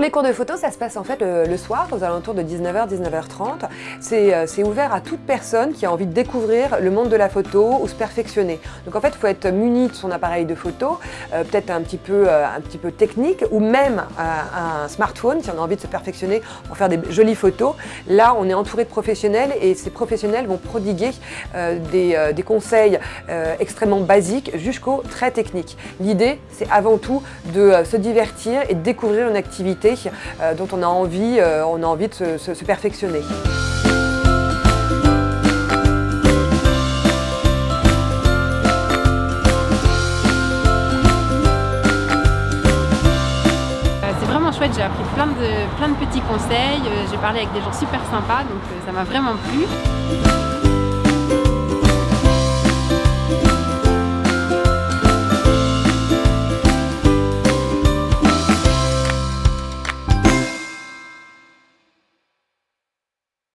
les cours de photo, ça se passe en fait le, soir, aux alentours de 19h, 19h30. C'est ouvert à toute personne qui a envie de découvrir le monde de la photo ou se perfectionner. Donc en fait, il faut être muni de son appareil de photo, euh, peut-être un, petit peu, euh, un petit peu technique, ou même euh, un smartphone si on a envie de se perfectionner pour faire des jolies photos. Là, on est entouré de professionnels et ces professionnels vont prodiguer des, des, conseils extrêmement basiques jusqu'au très techniques. L'idée, c'est avant tout de se divertir et de découvrir une activité euh, dont on a envie, euh, on a envie de se, perfectionner. Euh, c'est vraiment chouette, j'ai appris plein de, plein de petits conseils, j'ai parlé avec des gens super sympas, donc ça m'a vraiment plu.